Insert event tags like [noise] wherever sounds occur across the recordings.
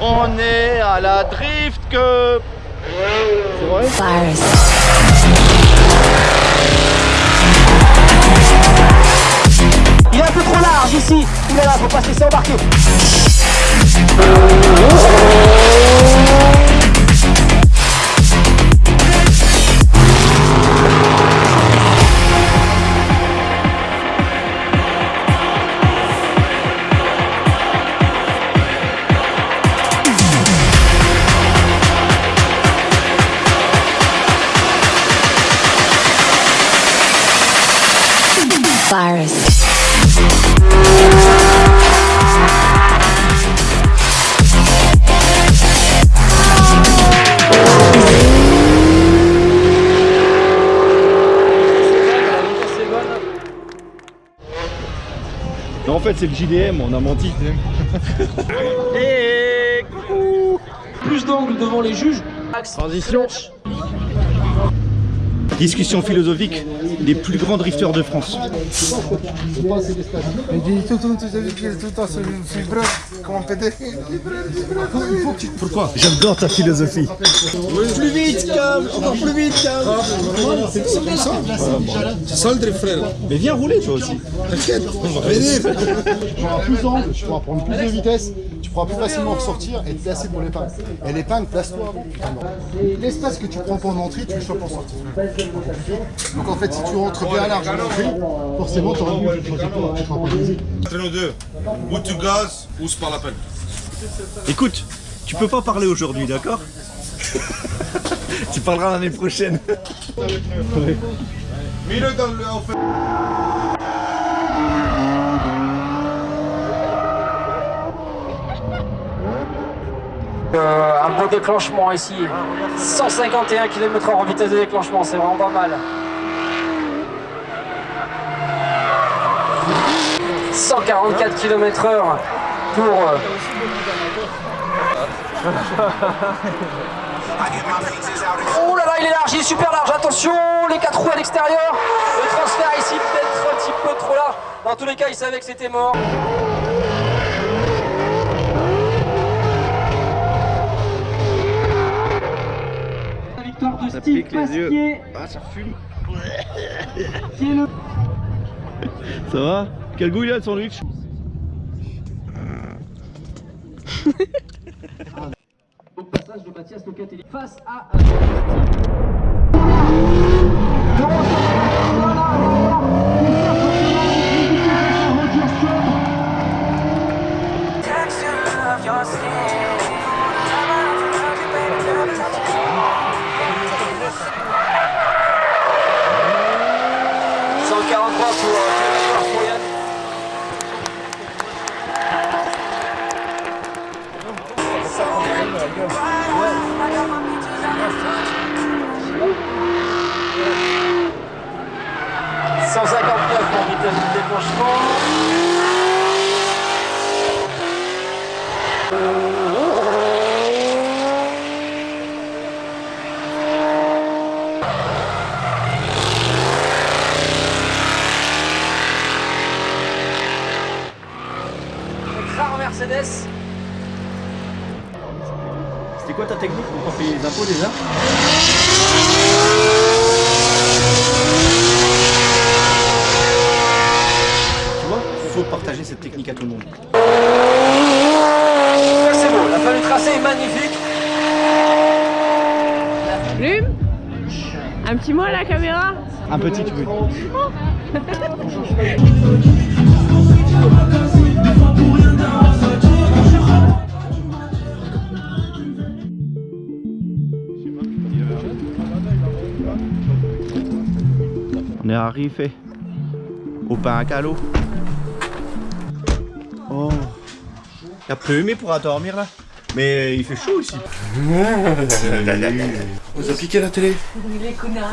On est à la Drift vrai Il est un peu trop large ici. Il est là, faut pas se laisser embarquer. Non en fait c'est le JDM, on a menti. [laughs] Et coucou Plus d'angle devant les juges. Transition Discussion philosophique des plus grands drifters de France. Pourquoi J'adore ta philosophie. Plus vite, Cam Encore plus vite, Cam C'est ça le drift frère Mais viens rouler toi aussi. T'inquiète, on va venir tu pourras prendre plus de vitesse, pourras plus facilement ressortir et te placer pour l'épingle. Et l'épingle, place-toi. L'espace que tu prends pour l'entrée, tu le choisis pour sortir. Donc en fait, si tu rentres bien large en entrée, forcément, tu auras plus de trajectoire, tu seras pas visé. Entre nous deux, ou tu gazes ou c'est pas la peine. Écoute, tu peux pas parler aujourd'hui, d'accord? [laughs] Tu parleras l'année prochaine. Mets-le dans le. en fait. Euh, un bon déclenchement ici. 151 km/h en vitesse de déclenchement, c'est vraiment pas mal. 144 km/h pour. euh, [laughs] Oh là là, il est large, il est super large. Attention, les quatre roues à l'extérieur. Le transfert ici peut-être un petit peu trop large. Dans tous les cas, il savait que c'était mort. La victoire de Steve Pasquier, Ah, ça fume. qui est le [laughs] Ça va Quel goût il a le sandwich [laughs] au passage de Mathias Locatelli face à déclenchement. Rare Mercedes. C'était quoi ta technique pour payer les impôts déjà Tu vois, il faut partager cette technique à tout le monde. C'est beau, la fin du tracé est magnifique. Plume Un petit mot à la caméra Un petit, tu veux On est arrivé au pain à calot. Oh. Il a plu, mais pourra dormir là. Mais il fait chaud ici. [laughs] Vous appliquez la télé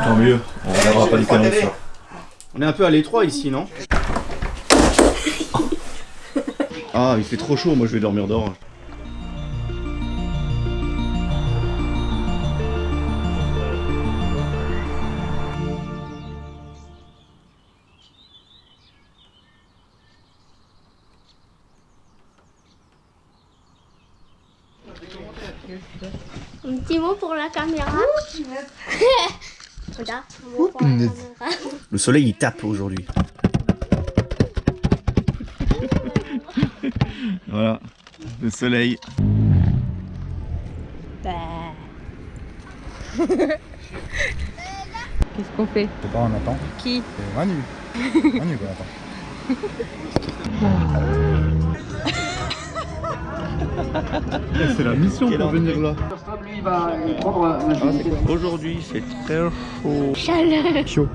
Tant mieux, on regardera pas les. On est un peu à l'étroit ici, non? [laughs] Ah, il fait trop chaud, moi je vais dormir dehors. Petit mot pour la caméra. [laughs] Regarde. [laughs] Le soleil il tape aujourd'hui. [laughs] voilà, le soleil. Qu'est-ce qu'on fait? C'est pas, on attend. Qui? Manu. Manu qu'on attend. C'est la mission pour venir là. Lui, il va prendre Aujourd'hui c'est très chaud. Chaleur. Chaud.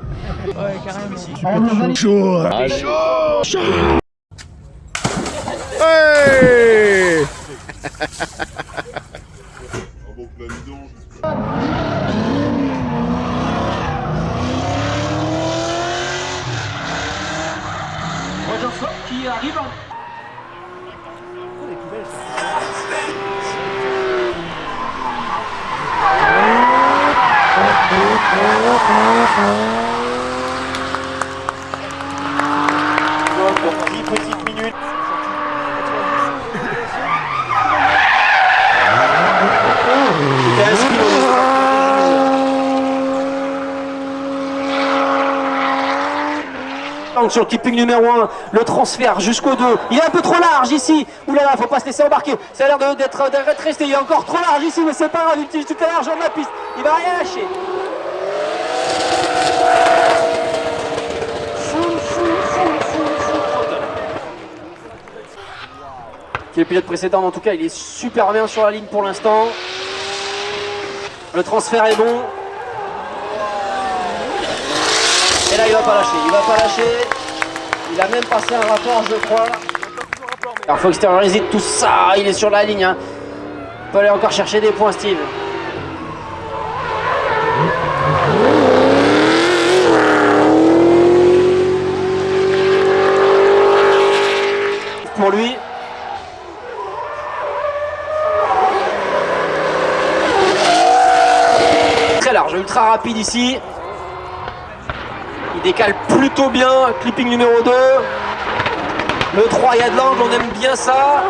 Chaud qui arrive. Sur le numéro 1, le transfert jusqu'au 2. Il est un peu trop large ici. Là, faut pas se laisser embarquer. Ça a l'air d'être resté. Il est encore trop large ici, mais c'est pas grave. Il utilise toute la largeur de la piste. Il va rien lâcher. Qui est le pilote précédent, en tout cas, il est super bien sur la ligne pour l'instant. Le transfert est bon. Et là, il va pas lâcher. Il va pas lâcher. Il a même passé un rapport, je crois. Alors, faut extérioriser tout ça. Il est sur la ligne. Hein. Il peut aller encore chercher des points, Steve. Pour lui. Ultra rapide ici. Il décale plutôt bien, clipping numéro 2. Le 3, il y a de l'angle, on aime bien ça.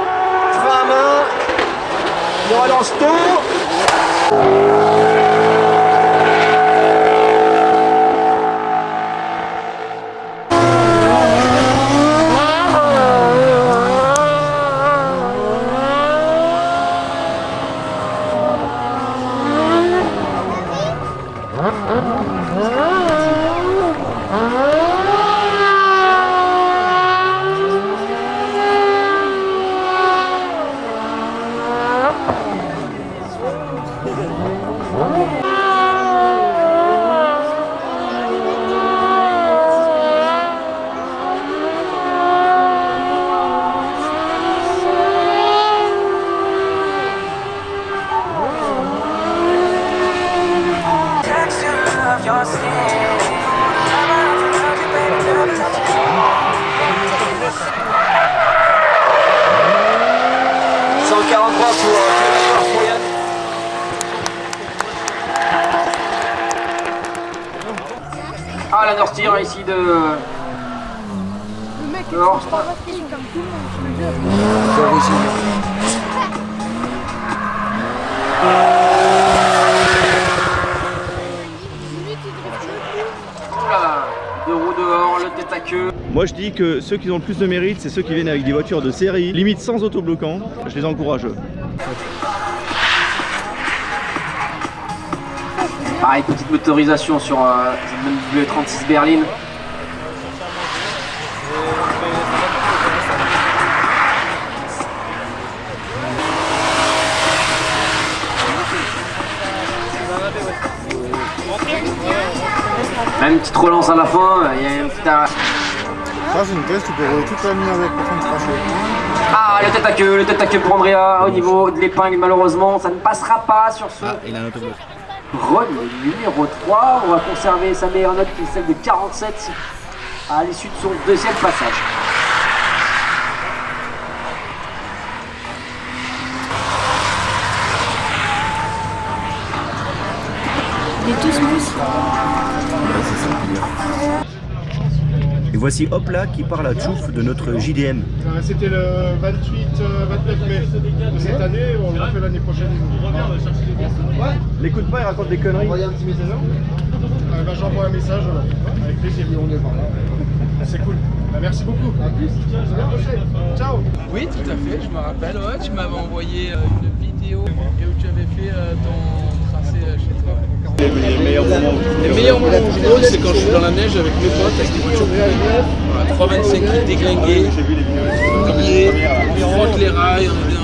Frein à main. Il relance tout. Pour La North Steer ici de. Le mec est comme tout le monde, je le jure. Oula, deux roues dehors, le tête à queue. Moi je dis que ceux qui ont le plus de mérite, c'est ceux qui viennent avec des voitures de série, limite sans autobloquant. Je les encourage. Pareil, petite motorisation sur euh, cette W36 Berlin. Même une petite relance à la fin, il y a une petite... arrêt. Ça, c'est une caisse, tu peux rouler toute la nuit avec cracher. Ah, le tête à queue, le tête à queue pour Andrea au niveau de l'épingle, malheureusement, ça ne passera pas sur ce il a un. Run numéro 3. On va conserver sa meilleure note qui est celle de 47 à l'issue de son deuxième passage. Voici hop là qui parle à Tchouf de notre JDM. Euh, C'était le 28, euh, 29 mai de cette année, on le refait l'année prochaine. L'écoute pas, il raconte des conneries. un petit message euh, bah, J'envoie un message alors. avec plaisir. On est par là. C'est cool. Bah, merci beaucoup. À plus. Ciao. Oui, tout à fait, je me rappelle. Ouais, tu m'avais envoyé euh, une vidéo et où tu avais fait euh, ton tracé euh, chez toi. Les meilleurs moments. Les meilleurs moments drone, c'est quand je suis dans la neige avec mes potes avec des voitures voilà, 325 qui déglinguées. Comme on frotte les rails, on